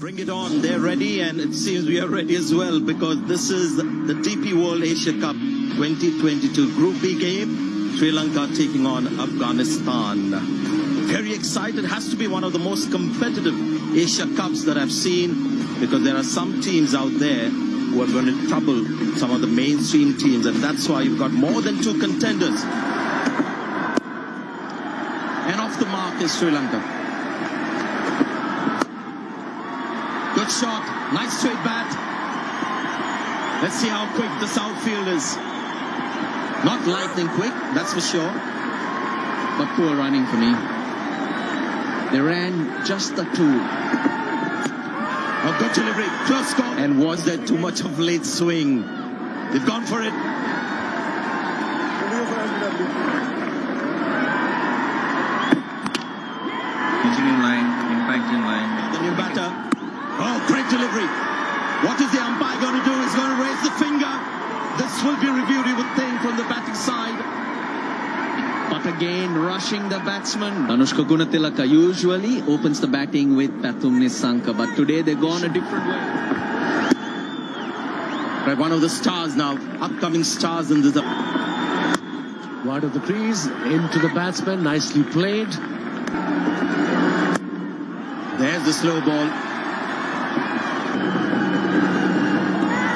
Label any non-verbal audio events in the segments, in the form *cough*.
Bring it on. They're ready, and it seems we are ready as well because this is the DP World Asia Cup 2022 Group B game. Sri Lanka taking on Afghanistan. Very excited. Has to be one of the most competitive Asia Cups that I've seen because there are some teams out there who are going to trouble some of the mainstream teams, and that's why you've got more than two contenders. And off the mark is Sri Lanka. Good shot. Nice straight bat. Let's see how quick this outfield is. Not lightning quick, that's for sure. But poor running for me. They ran just the two. A good delivery. Close call. And was there too much of late swing? They've gone for it. Pitching in line, impact in line. The new batter. Oh, great delivery. What is the umpire going to do? He's going to raise the finger. This will be reviewed, you would think, from the batting side. But again, rushing the batsman. Danushka Gunathilaka usually opens the batting with Pathum Nissanka, but today they've gone a different way. Right, one of the stars now, upcoming stars in this. Wide of the crease, into the batsman, nicely played. There's the slow ball.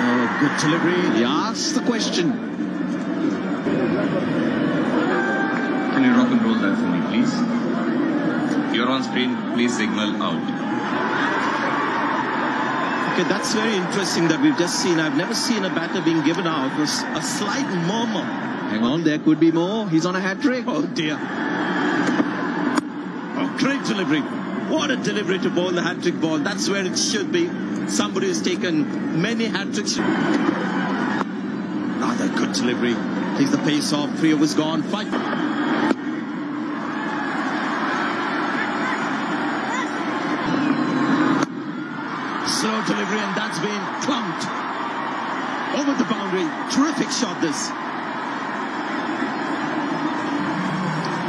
Oh, good delivery. He asked the question. Can you rock and roll that for me, please? You're on screen, please signal out. Okay, that's very interesting that we've just seen. I've never seen a batter being given out. Was a slight murmur. Hang on, there could be more. He's on a hat trick. Oh dear. Oh, great delivery. What a delivery to bowl the hat-trick ball. That's where it should be. Somebody who's taken many hat-tricks. Rather good delivery. Takes the pace off. Three overs gone. Five. Slow delivery and that's been clumped. Over the boundary. Terrific shot this.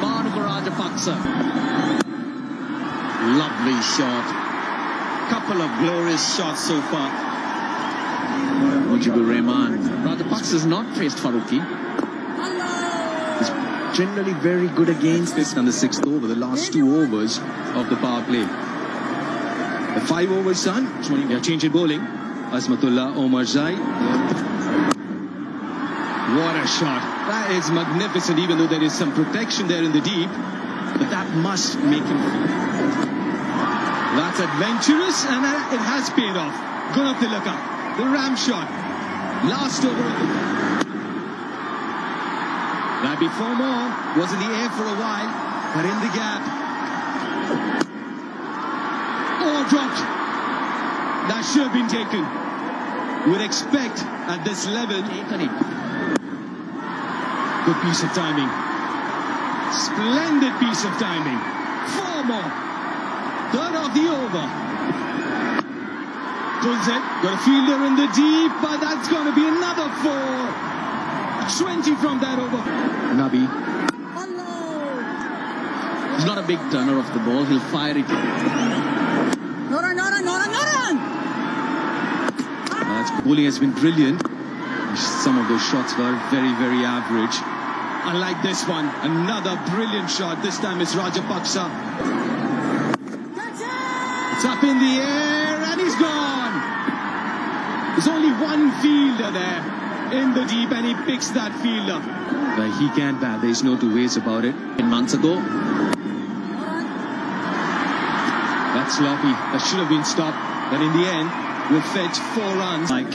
Bhanuka Rajapaksa. Lovely shot. Couple of glorious shots so far. Mujeeb Ur Rahman. Rajapaksa has not faced Farooqi. He's generally very good against this on the sixth over, the last two overs of the power play. The five overs done. They are changing bowling. Azmatullah Omarzai. What a shot. That is magnificent, even though there is some protection there in the deep. But that must make him That's adventurous and it has paid off. Gunathilaka, the ram shot. Last over. Now before more was in the air for a while, but in the gap. Oh, dropped. That should have been taken. Would expect at this level. Good piece of timing. Splendid piece of timing. Four more. Third of the over. Pulls it. Got a fielder in the deep, but that's going to be another four. 20 from that over. Nabi. Hello. He's not a big turner of the ball. He'll fire it. Nora, Nora, Nora! Uh, his bowling has been brilliant. Some of those shots were very, very average. I like this one, another brilliant shot. This time it's Rajapaksa. It's up in the air and he's gone. There's only one fielder there in the deep and he picks that fielder. But he can't bat. There's no two ways about it. And months ago, that's sloppy. That should have been stopped. But in the end, will fetch four runs. Like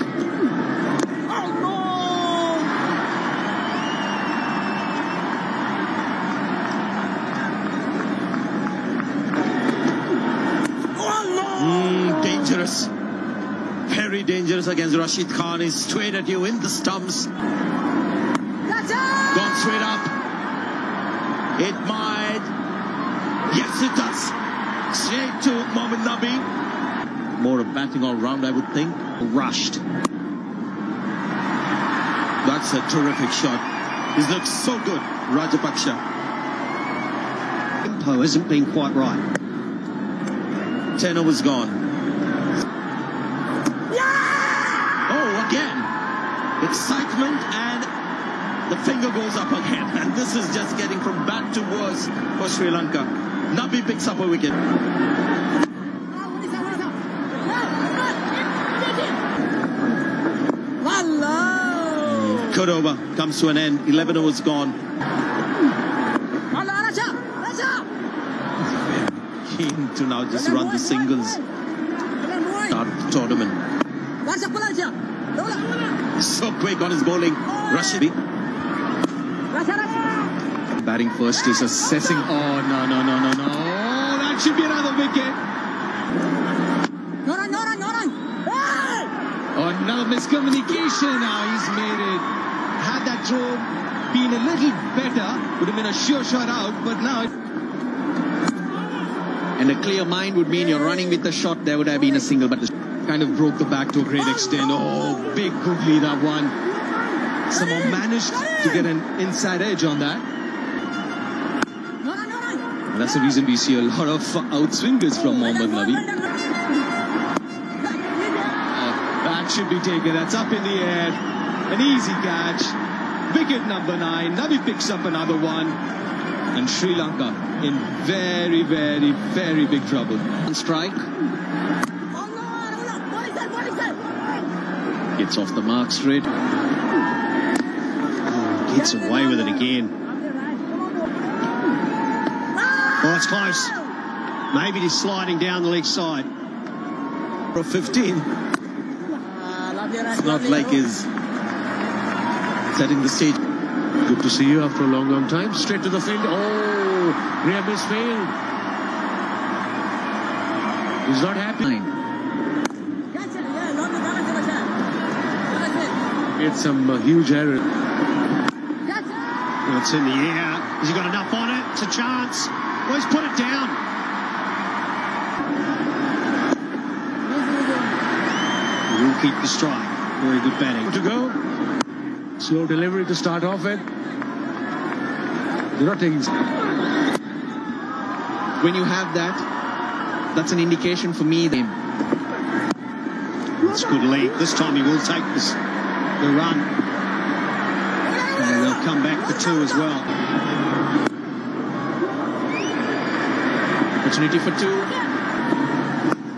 Mm, dangerous. Very dangerous against Rashid Khan. He's straight at you in the stumps. Gone straight up. It might. Yes, it does. Straight to Mohammad Nabi. More of batting all round, I would think. Rushed. That's a terrific shot. He's looked so good, Rajapaksa. tempo hasn't been quite right. 10 overs gone. Excitement and the finger goes up again. *laughs* And this is just getting from bad to worse for Sri Lanka. Nabi picks up a wicket. Cut over comes to an end. 11 overs gone. Wallah, Raja. Raja. Keen to now just run the singles start the tournament. Raja pulang je. Bola. So quick on his bowling. Oh. Rashidi. Raja, Raja. Batting first is assessing. Oh, no, no, no, no, no. Oh, that should be another wicket. Nyoran, nyoran, nyoran. Hey! Oh, another miscommunication. Now he's made it. Had that throw been a little better, would have been a sure shot out, but now. And a clear mind would mean you're running with the shot. There would have been a single, but the kind of broke the back to a great extent. Oh, big googly that one. Somehow managed to get an inside edge on that. And that's the reason we see a lot of outswingers from Mohammad Nabi. Oh, that should be taken. That's up in the air. An easy catch. Wicket number nine. Nabi picks up another one. And Sri Lanka in very, very, very big trouble. on strike. Gets off the mark straight. Gets away with it again. Oh, it's close. Maybe he's sliding down the leg side. For 15. Ah, lovely, Raj, It's not like he's setting the stage. Good to see you after a long, long time. Straight to the field. Oh, Graham has failed. He's not happy. Nine. Catch it, yeah, lovely, Raja, Raja. Raja. Made some uh, huge error. Catch. Well, it's in the air. Has he got enough on it? It's a chance. Well, he's put it down. We'll keep the strike. Very good batting. To go. Slow delivery to start off with. They're not taking. When you have that, that's an indication for me. Then That's good lead. This time he will take this, the run. And they'll come back for two as well. Opportunity for two.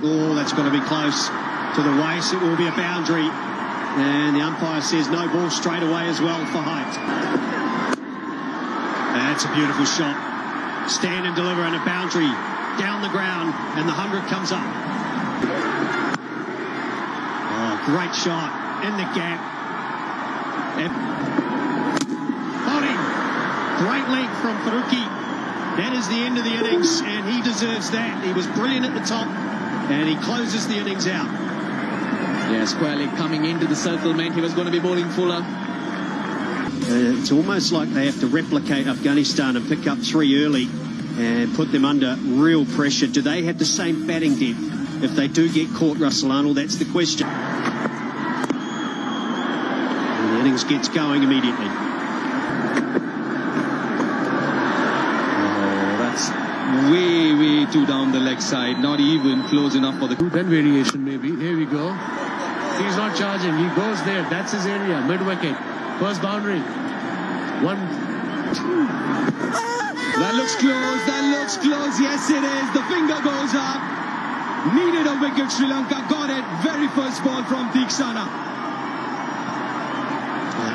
Oh, that's going to be close to the waist. It will be a boundary. And the umpire says no ball straight away as well for height. That's a beautiful shot. Stand and deliver and a boundary down the ground and the 100 comes up. Oh, great shot in the gap. And Bowling. Length from Farooqi. That is the end of the innings, and he deserves that. He was brilliant at the top, and he closes the innings out. yeah, square leg coming into the circle meant he was going to be bowling fuller. Uh, it's almost like they have to replicate Afghanistan and pick up three early and put them under real pressure. Do they have the same batting depth if they do get caught, Russell Arnold? That's the question. And the innings gets going immediately. Oh, that's way, way too down the leg side. Not even close enough for the. Then variation maybe. Here we go. He's not charging. He goes there. That's his area. Mid wicket. First boundary. One. That looks close. That looks close. Yes, it is. The finger goes up. Needed a wicket. Sri Lanka got it. Very first ball from Theekshana.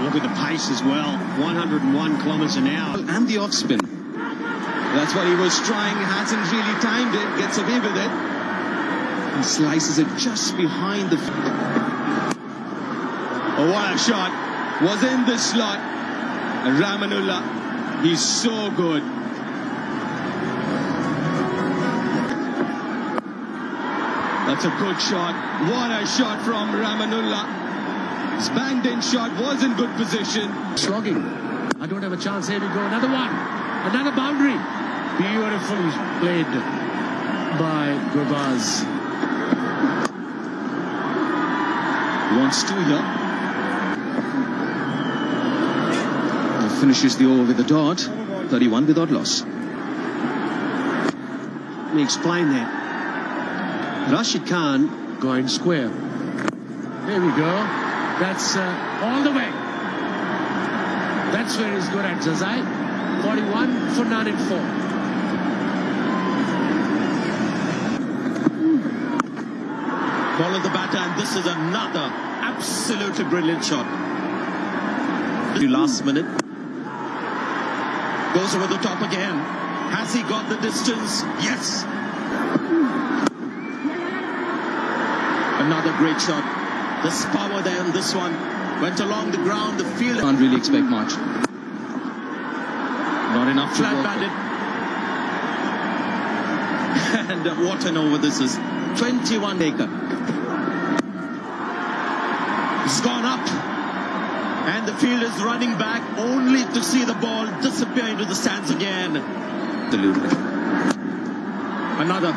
look at the pace as well. 101 kilometres an hour. And the off spin. That's what he was trying. Hasn't really timed it. Gets away with it. And slices it just behind the. Oh, what a shot. Was in the slot. Rahmanullah. He's so good. That's a good shot. What a shot from Rahmanullah. His banged in shot was in good position. Slogging. I don't have a chance. Here we go. Another one. Another boundary. Beautifully played by Gurbaz. Wants to here. And finishes the over with a dot. 31 without loss. Let me explain that. Rashid Khan Going square. There we go. That's uh, all the way. That's where he's good at. 41 for 9 and 4. Ball at the batter, and this is another absolutely brilliant shot. Last minute. Goes over the top again. Has he got the distance? Yes. Another great shot. This power there in this one. Went along the ground, the field. Can't really expect much. Not enough to Flat batted. *laughs* and uh, what an over this is. 21 acre. It's gone up. And the field is running back only to see the ball disappear into the stands again. Absolutely. Another.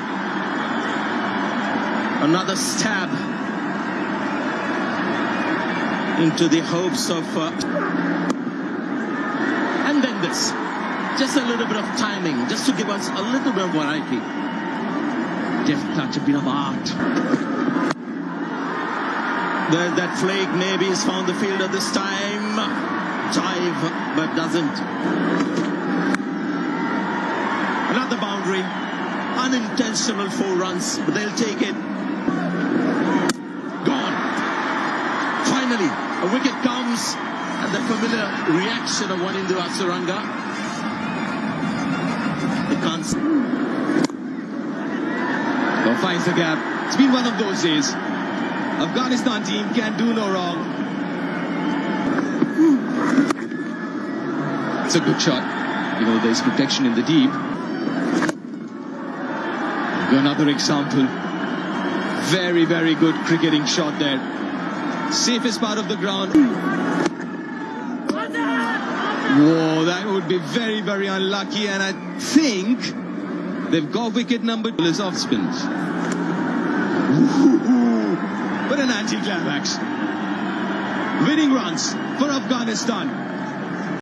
Another stab into the hopes of. Uh, and then this. Just a little bit of timing, just to give us a little bit of variety. Just touch, a bit of art. There's that flake, maybe he's found the fielder this time. Dive, but doesn't. Another boundary. Unintentional four runs, but they'll take it. Gone. Finally, a wicket comes, and the familiar reaction of Wanindu Hasaranga. They Well, finds the gap. It's been one of those days. Afghanistan team can do no wrong. It's a good shot. You know, there's protection in the deep. Another example. Very, very good cricketing shot there. Safest part of the ground. Whoa, that would be very, very unlucky. And I think they've got wicket number is off spins. What an anti-climax. Winning runs for Afghanistan.